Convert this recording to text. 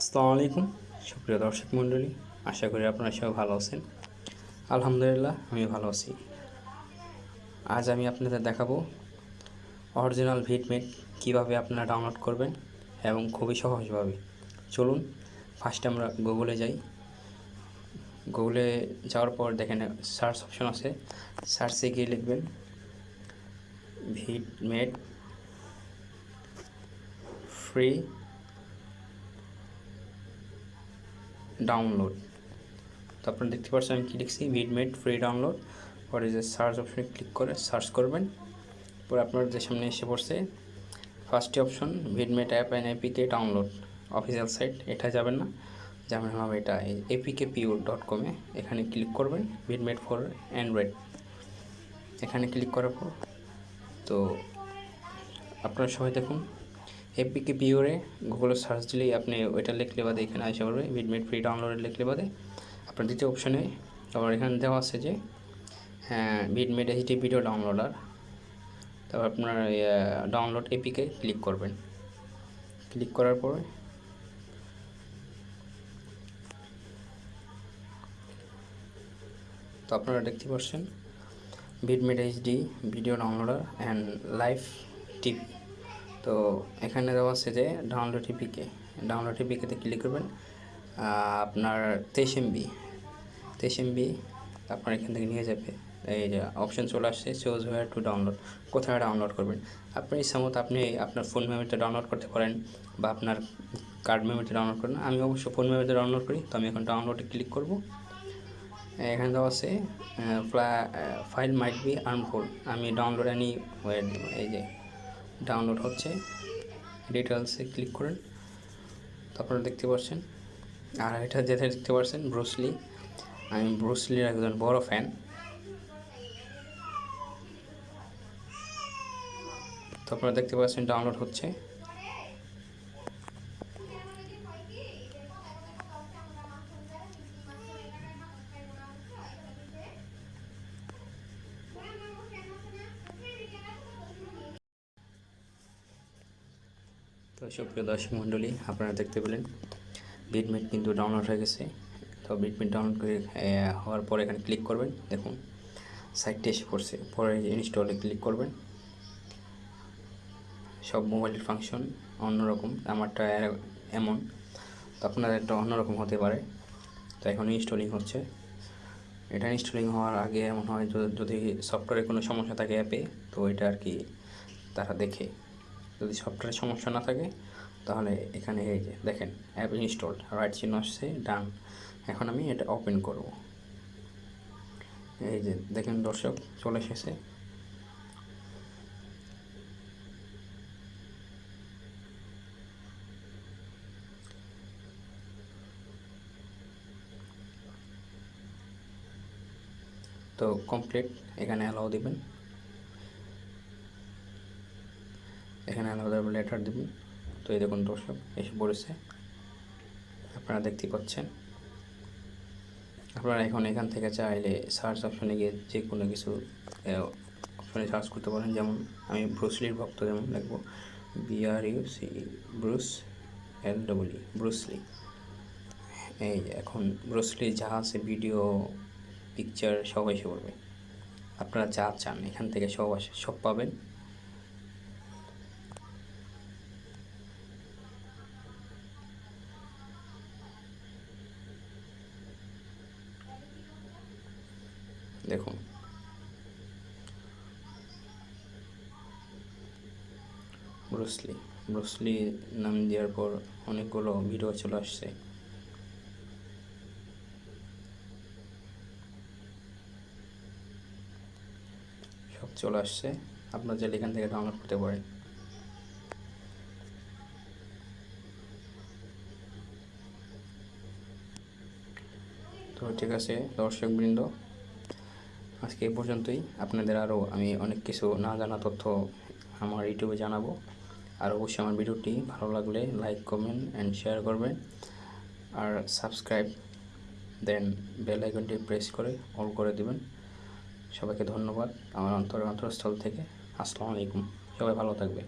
আসসালামু আলাইকুম। সুপ্রিয় দর্শক মণ্ডলী, আশা করি আপনারা সবাই ভালো আছেন। আলহামদুলিল্লাহ আমি ভালো আছি। আজ আমি আপনাদের দেখাবো অরিজিনাল ভিটমেট কীভাবে আপনারা ডাউনলোড করবেন এবং খুবই সহজভাবে। চলুন ফার্স্টে আমরা গুগলে যাই। গুগলে যাওয়ার পর দেখেন সার্চ অপশন আছে। সার্চে গিয়ে লিখবেন ভিটমেট ফ্রি ডাউনলোড তো আপনারা দেখতে পাচ্ছেন, আমি কি লিখছি? ভিডমেড ফ্রি ডাউনলোড পরে যে সার্চ অপশনে ক্লিক করে সার্চ করবেন। পরে আপনার যে সামনে এসে পড়ছে ফার্স্টে option VidMate app and APK download official site এটা যাবেন না। যেমন হবে এটা এপিকে পিউ ডট কমে এখানে ক্লিক করবেন ভিডমেড ফর অ্যান্ড্রয়েড এখানে ক্লিক করার পর, তো আপনারা সবাই দেখুন এপিকে পিওরে গুগলে সার্চ দিলেই আপনি ওইটা লিখলে বাদে এখানে আসে পড়বে ভিডমেট ফ্রি ডাউনলোডে লিখলে বাদে আপনার দ্বিতীয় অপশনে আবার এখানে দেওয়া আছে যে হ্যাঁ ভিডমেট এইচডি ভিডিও ডাউনলোডার তারপর আপনার ডাউনলোড এপিকে ক্লিক করবেন। ক্লিক করার পরে তো আপনারা দেখতে পাচ্ছেন VidMate HD video downloader and live TV তো এখানে দেওয়া আছে যে ডাউনলোড টিপিকে ডাউনলোড টিপিকেতে ক্লিক করবেন আপনার তেইশ এমবি তেইশ এমবি আপনার এখান থেকে নিয়ে যাবে। এই যে অপশন চলে আসছে চোজ হোয়ার টু ডাউনলোড কোথায় ডাউনলোড করবেন। আপনি ইচ্ছামতো আপনি আপনার ফোন মেমোরিতে ডাউনলোড করতে পারেন বা আপনার কার্ড মেমোরিতে ডাউনলোড করেন। আমি অবশ্য ফোন মেমোরিতে ডাউনলোড করি, তো আমি এখন ডাউনলোডে ক্লিক করব। এখানে দেওয়া আছে ফাইল মাইট বি আর্মফুল আমি ডাউনলোড আনি এই যে ডাউনলোড হচ্ছে। ডিটেলসে ক্লিক করেন। তারপরে দেখতে পাচ্ছেন। আর এটা যেটা দেখতে পাচ্ছেন ব্রুসলি আমি ব্রুসলির একজন বড় ফ্যান তারপরে দেখতে পাচ্ছেন ডাউনলোড হচ্ছে। তো সুপ্রিয় দর্শক মণ্ডলী, আপনারা দেখতে পেলেন বিটমিট কিন্তু ডাউনলোড হয়ে গেছে। তো বিটমিট ডাউনলোড করে হওয়ার পরে এখানে ক্লিক করবেন। দেখুন সাইটটি এসে পড়ছে। পরে ইনস্টলে ক্লিক করবেন। সব মোবাইলের ফাংশন অন্যরকম, আমারটা এমন। তো আপনাদের একটা অন্যরকম হতে পারে। তো এখন ইনস্টলিং হচ্ছে। এটা ইনস্টলিং হওয়ার আগে এমন হয়, যদি সফটওয়্যারে কোনো সমস্যা থাকে অ্যাপে তো এটা আর কি তারা দেখে। যদি সফটওয়্যারের সমস্যা না থাকে, তাহলে এখানে এই যে দেখেন অ্যাপ ইনস্টলড রাইট চিহ্ন আসছে ডান এখন আমি এটা ওপেন করব। এই যে দেখেন দর্শক, চলে এসেছে। তো কমপ্লিট এখানে অ্যালাউ দিবেন। এখানে আলাদা লেটার দেবেন তো এই দেখুন দর্শক, এসে পড়েছে। আপনারা দেখতে পাচ্ছেন। আপনারা এখন এখান থেকে চাইলে সার্চ অপশনে গিয়ে যে কোনো কিছু অপশনে সার্চ করতে পারেন। যেমন আমি ব্রুসলির ভক্ত যেমন লিখব B R U C Bruce L W Bruce Lee এই এখন ব্রুসলি যা আছে ভিডিও পিকচার সব এসে পড়বে। আপনারা যা চান এখান থেকে সব আসে, সব পাবেন। দেখুন। ব্রুসলি ব্রুসলি নাম দেওয়ার পর অনেকগুলো ভিডিও চলে আসছে। সব চলে আসছে। আপনার যে এখান থেকে ডাউনলোড করতে পারেন। তো ঠিক আছে, দর্শকবৃন্দ। আজকে এই পর্যন্তই। আপনাদের আরও আমি অনেক কিছু না জানা তথ্য আমার ইউটিউবে জানাব। আর অবশ্যই আমার ভিডিওটি ভালো লাগলে লাইক কমেন্ট অ্যান্ড শেয়ার করবেন। আর সাবস্ক্রাইব দেন বেল আইকনটি প্রেস করে অল করে দেবেন। সবাইকে ধন্যবাদ। আমার অন্তর অন্তরস্থল থেকে। আসসালামু আলাইকুম। সবাই ভালো থাকবে